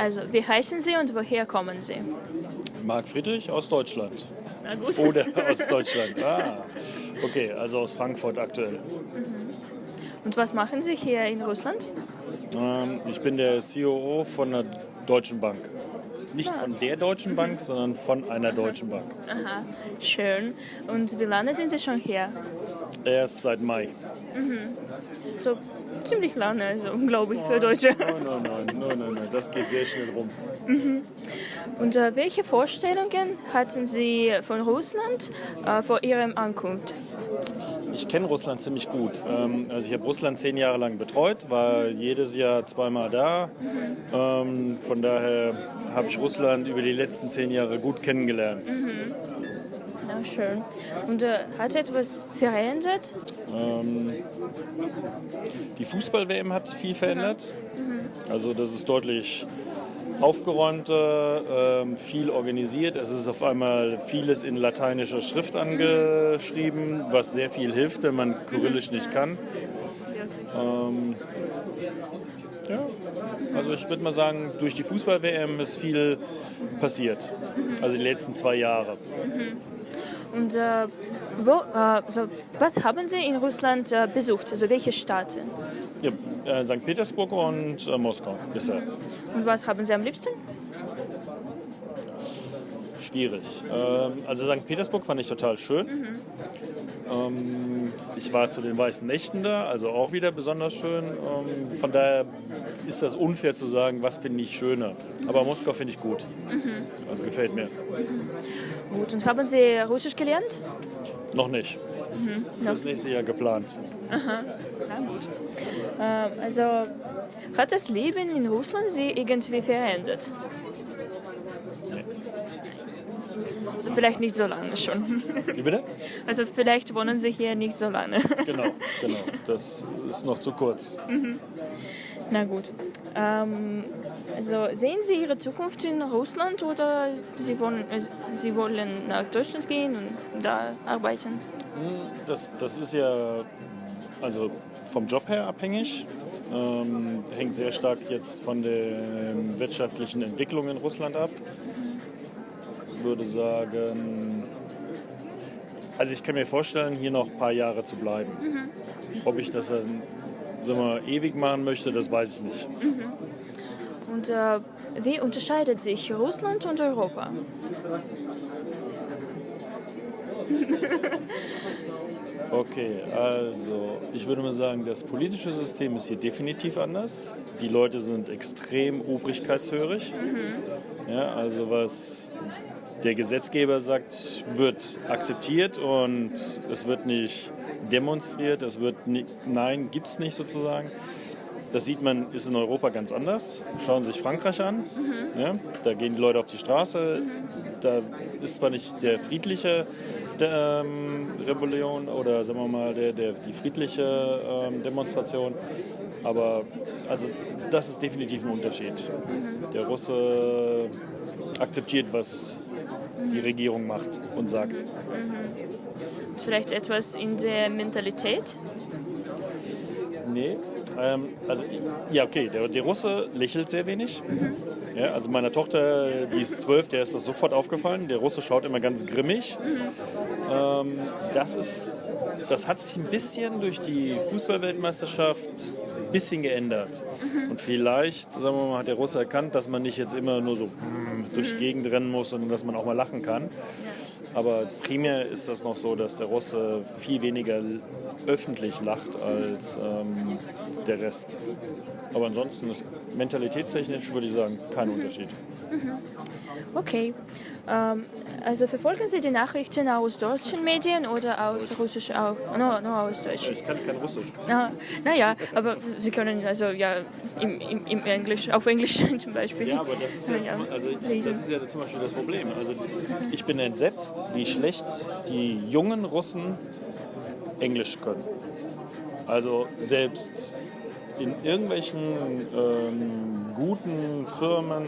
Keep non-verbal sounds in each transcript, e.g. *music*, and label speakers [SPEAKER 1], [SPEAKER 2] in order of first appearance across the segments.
[SPEAKER 1] Also, wie heißen Sie und woher kommen Sie?
[SPEAKER 2] Marc Friedrich aus Deutschland.
[SPEAKER 1] Na gut.
[SPEAKER 2] Oder *laughs* aus Deutschland. Ah, okay, also aus Frankfurt aktuell.
[SPEAKER 1] Und was machen Sie hier in Russland?
[SPEAKER 2] Ähm, ich bin der COO von einer deutschen Bank. Nicht von der Deutschen Bank, sondern von einer deutschen Bank.
[SPEAKER 1] Aha, schön. Und wie lange sind Sie schon hier?
[SPEAKER 2] Erst seit Mai.
[SPEAKER 1] So ziemlich lange, also, glaube ich, für Deutsche.
[SPEAKER 2] Nein, nein, nein, nein, nein, nein, das geht sehr schnell rum.
[SPEAKER 1] Und äh, welche Vorstellungen hatten Sie von Russland äh, vor Ihrem Ankunft?
[SPEAKER 2] Ich kenne Russland ziemlich gut. Ähm, also ich habe Russland zehn Jahre lang betreut, war jedes Jahr zweimal da. Ähm, von daher habe ich Russland über die letzten zehn Jahre gut kennengelernt.
[SPEAKER 1] Na schön. Und äh, hat etwas verändert?
[SPEAKER 2] Ähm, die Fußball-WM hat viel verändert. Also das ist deutlich aufgeräumter, ähm, viel organisiert. Es ist auf einmal vieles in lateinischer Schrift angeschrieben, was sehr viel hilft, wenn man Kyrillisch nicht kann. Ähm, ja, also ich würde mal sagen, durch die Fußball-WM ist viel passiert. Also die letzten zwei Jahre.
[SPEAKER 1] Und äh, wo, äh, also, was haben Sie in Russland äh, besucht? Also welche Staaten?
[SPEAKER 2] Ja, äh, St. Petersburg und äh, Moskau bisher.
[SPEAKER 1] Und was haben Sie am liebsten?
[SPEAKER 2] Schwierig. Ähm, also St. Petersburg fand ich total schön. Ähm, ich war zu den Weißen Nächten da, also auch wieder besonders schön. Ähm, von daher ist das unfair zu sagen, was finde ich schöner. Aber Moskau finde ich gut. Also gefällt mir.
[SPEAKER 1] Gut. Und haben Sie Russisch gelernt?
[SPEAKER 2] Noch nicht. Das nächste Jahr geplant.
[SPEAKER 1] Na gut. Ähm, also hat das Leben in Russland Sie irgendwie verändert? Also vielleicht nicht so lange schon.
[SPEAKER 2] Wie bitte?
[SPEAKER 1] Also vielleicht wohnen Sie hier nicht so lange.
[SPEAKER 2] Genau, genau. *laughs* Das ist noch zu kurz.
[SPEAKER 1] Na gut. Ähm, also sehen Sie Ihre Zukunft in Russland oder Sie wollen, äh, Sie wollen nach Deutschland gehen und da arbeiten?
[SPEAKER 2] Das, das ist ja also vom Job her abhängig. Ähm, hängt sehr stark jetzt von der wirtschaftlichen Entwicklung in Russland ab. Würde sagen, also ich kann mir vorstellen, hier noch ein paar Jahre zu bleiben. Ob ich das dann sagen wir, ewig machen möchte, das weiß ich nicht.
[SPEAKER 1] Und äh, wie unterscheidet sich Russland und Europa? *laughs*
[SPEAKER 2] Okay, also ich würde mal sagen, das politische System ist hier definitiv anders. Die Leute sind extrem obrigkeitshörig. Ja, also was der Gesetzgeber sagt, wird akzeptiert und es wird nicht demonstriert, es wird nicht, nein, gibt es nicht sozusagen. Das sieht man, ist in Europa ganz anders. Schauen Sie sich Frankreich an. Ja, da gehen die Leute auf die Straße. Da ist zwar nicht der friedliche der, ähm, Rebellion oder sagen wir mal der, der, die friedliche ähm, Demonstration, aber also das ist definitiv ein Unterschied. Der Russe akzeptiert, was die Regierung macht und sagt.
[SPEAKER 1] Vielleicht etwas in der Mentalität?
[SPEAKER 2] Nee. Ähm, also, ja, okay, der, der Russe lächelt sehr wenig. Ja, also meiner Tochter, die ist zwölf, der ist das sofort aufgefallen. Der Russe schaut immer ganz grimmig. Ähm, das, ist, das hat sich ein bisschen durch die Fußballweltmeisterschaft ein bisschen geändert. Und vielleicht, sagen wir mal, hat der Russe erkannt, dass man nicht jetzt immer nur so mm, durch die Gegend rennen muss, sondern dass man auch mal lachen kann. Aber primär ist das noch so, dass der Russe viel weniger öffentlich lacht als ähm, der Rest. Aber ansonsten ist mentalitätstechnisch, würde ich sagen, kein Unterschied.
[SPEAKER 1] Okay. Ähm, also verfolgen Sie die Nachrichten aus deutschen Medien oder aus russisch auch? No, no aus Deutsch.
[SPEAKER 2] Ich kann kein Russisch.
[SPEAKER 1] Na, naja, aber Sie können also ja im, im, im Englisch, auf Englisch *laughs* zum Beispiel.
[SPEAKER 2] Ja, aber das ist ja,
[SPEAKER 1] Ja,
[SPEAKER 2] zum, also, das ist ja zum Beispiel das Problem. Also ich bin entsetzt, wie schlecht die jungen Russen Englisch können. Also selbst in irgendwelchen ähm, guten Firmen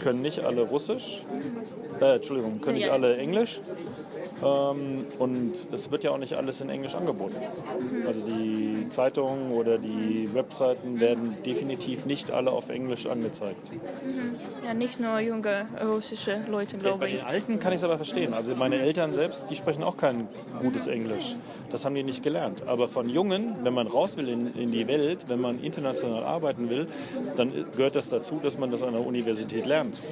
[SPEAKER 2] können nicht alle Russisch, äh, Entschuldigung, können nicht alle Englisch. Ähm, und es wird ja auch nicht alles in Englisch angeboten. Also die Zeitungen oder die Webseiten werden definitiv nicht alle auf Englisch angezeigt.
[SPEAKER 1] Ja, nicht nur junge russische Leute,
[SPEAKER 2] Bei
[SPEAKER 1] glaube ich.
[SPEAKER 2] den Alten kann ich es aber verstehen. Also meine Eltern selbst, die sprechen auch kein gutes Englisch. Das haben die nicht gelernt. Aber von Jungen, wenn man raus will in, in die Welt, wenn man international arbeiten will, dann gehört das dazu, dass man das an der Universität lernt.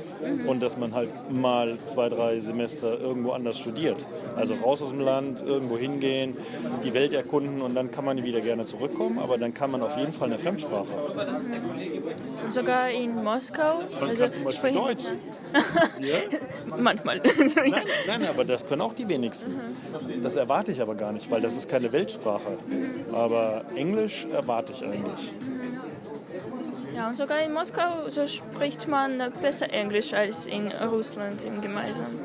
[SPEAKER 2] Und dass man halt mal zwei, drei Semester irgendwo anders studiert. Also raus aus dem Land, irgendwo hingehen, die Welt erkunden und dann kann man wieder gerne zurückkommen. Aber dann kann man auf jeden Fall eine Fremdsprache.
[SPEAKER 1] Sogar in Moskau.
[SPEAKER 2] Man kann zum Beispiel Deutsch. *laughs*
[SPEAKER 1] Manchmal.
[SPEAKER 2] Nein, nein, aber das können auch die wenigsten. Das erwarte ich aber gar nicht, weil das ist keine Weltsprache. Aber Englisch erwarte ich eigentlich.
[SPEAKER 1] Ja, und sogar in Moskau so spricht man besser Englisch als in Russland im Gemeinsamen.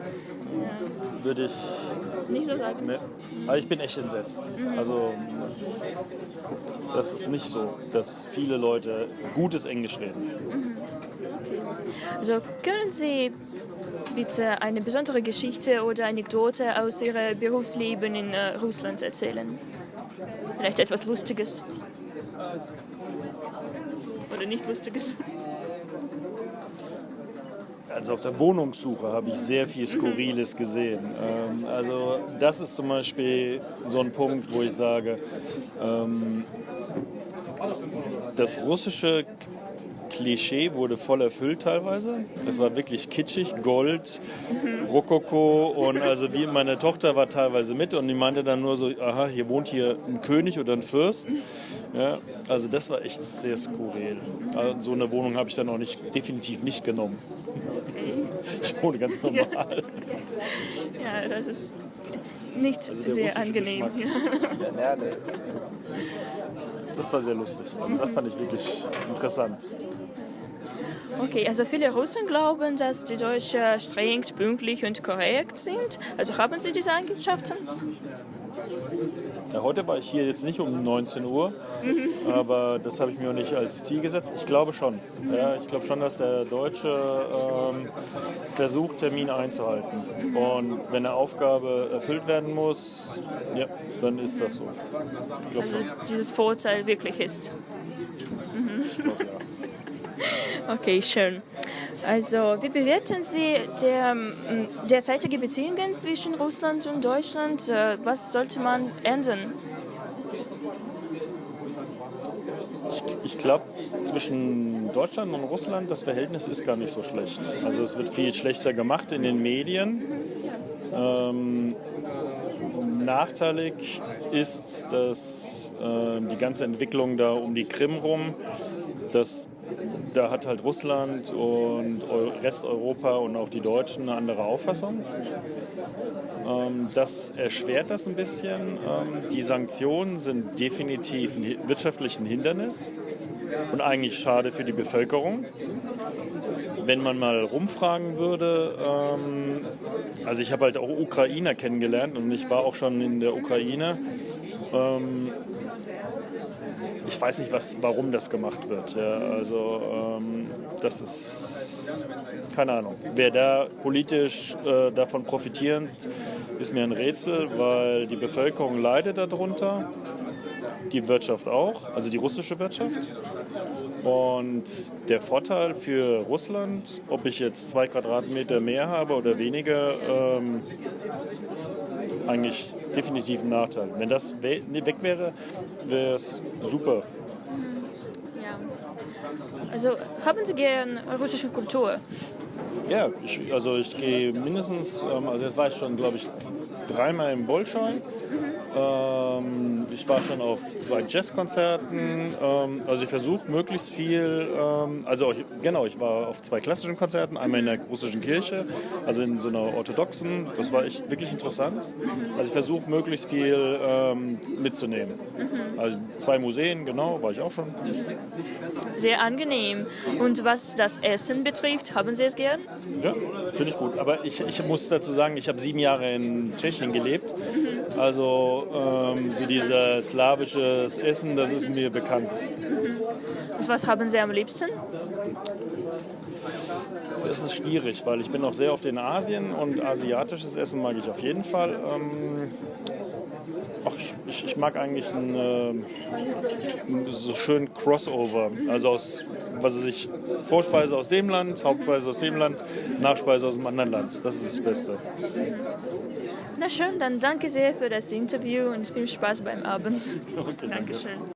[SPEAKER 2] Würde ich.
[SPEAKER 1] Nicht so sagen.
[SPEAKER 2] Ne, aber ich bin echt entsetzt. Also, das ist nicht so, dass viele Leute gutes Englisch reden.
[SPEAKER 1] Also können Sie bitte eine besondere Geschichte oder Anekdote aus Ihrem Berufsleben in äh, Russland erzählen? Vielleicht etwas Lustiges. Oder nicht Lustiges.
[SPEAKER 2] Also auf der Wohnungssuche habe ich sehr viel Skurriles gesehen. Ähm, also das ist zum Beispiel so ein Punkt, wo ich sage, ähm, das russische Klischee wurde voll erfüllt teilweise. Es war wirklich kitschig, Gold, Rokoko und also wie meine Tochter war teilweise mit und die meinte dann nur so, aha, hier wohnt hier ein König oder ein Fürst. Ja, also das war echt sehr skurril. Also so eine Wohnung habe ich dann auch nicht, definitiv nicht genommen. Ich wohne ganz normal.
[SPEAKER 1] Ja, das ist nicht
[SPEAKER 2] Also
[SPEAKER 1] sehr angenehm.
[SPEAKER 2] Das war sehr lustig. Also das fand ich wirklich interessant.
[SPEAKER 1] Okay, also viele Russen glauben, dass die Deutschen streng, pünktlich und korrekt sind. Also haben Sie diese Eigenschaften?
[SPEAKER 2] Ja, heute war ich hier jetzt nicht um 19 Uhr, aber das habe ich mir auch nicht als Ziel gesetzt. Ich glaube schon. Ja, ich glaube schon, dass der Deutsche ähm, versucht, Termine einzuhalten. Und wenn eine Aufgabe erfüllt werden muss, ja, dann ist das so. Ich glaube
[SPEAKER 1] Also
[SPEAKER 2] schon.
[SPEAKER 1] dieses Vorteil wirklich ist.
[SPEAKER 2] Ich glaub, ja. *laughs*
[SPEAKER 1] Okay, schön. Also, wie bewerten Sie der, ähm, derzeitige Beziehungen zwischen Russland und Deutschland? Äh, Was sollte man ändern?
[SPEAKER 2] Ich, ich glaube, zwischen Deutschland und Russland, das Verhältnis ist gar nicht so schlecht. Also es wird viel schlechter gemacht in den Medien. Ähm, nachteilig ist, dass äh, die ganze Entwicklung da um die Krim rum, dass da hat halt Russland und Eu- Resteuropa und auch die Deutschen eine andere Auffassung. Ähm, das erschwert das ein bisschen. Ähm, die Sanktionen sind definitiv ein wirtschaftlichen Hindernis und eigentlich schade für die Bevölkerung. Wenn man mal rumfragen würde, ähm, also ich habe halt auch Ukrainer kennengelernt und ich war auch schon in der Ukraine. Ich weiß nicht, was, warum das gemacht wird. Ja, also ähm, das ist keine Ahnung. Wer da politisch äh, davon profitiert, ist mir ein Rätsel, weil die Bevölkerung leidet darunter, die Wirtschaft auch, also die russische Wirtschaft. Und der Vorteil für Russland, ob ich jetzt zwei Quadratmeter mehr habe oder weniger, ähm, eigentlich definitiv ein Nachteil. Wenn das weg wäre, wäre es super.
[SPEAKER 1] Ja. Also, haben Sie gern russische Kultur?
[SPEAKER 2] Ja, ich, also ich gehe mindestens, ähm, also jetzt war ich schon, glaube ich, dreimal im Bolschoi. Ähm, ich war schon auf zwei Jazzkonzerten. Ähm, also ich versuche möglichst viel, ähm, also ich, genau, ich war auf zwei klassischen Konzerten, einmal in der russischen Kirche, also in so einer orthodoxen. Das war echt wirklich interessant. Also ich versuche möglichst viel ähm, mitzunehmen. Also zwei Museen, genau, war ich auch schon.
[SPEAKER 1] Sehr angenehm. Und was das Essen betrifft, haben Sie es gern?
[SPEAKER 2] Ja, finde ich gut. Aber ich, ich muss dazu sagen, ich habe sieben Jahre in Tschechien gelebt. Also ähm, so dieses slawisches Essen, das ist mir bekannt.
[SPEAKER 1] Und was haben Sie am liebsten?
[SPEAKER 2] Das ist schwierig, weil ich bin auch sehr oft in Asien und asiatisches Essen mag ich auf jeden Fall. Ähm, ich, ich, mag eigentlich einen äh, so schön Crossover. Also aus, was weiß ich, Vorspeise aus dem Land, Hauptspeise aus dem Land, Nachspeise aus dem anderen Land. Das ist das Beste.
[SPEAKER 1] Na schön, dann danke sehr für das Interview und viel Spaß beim Abend. *laughs*
[SPEAKER 2] Okay, danke.
[SPEAKER 1] Dankeschön.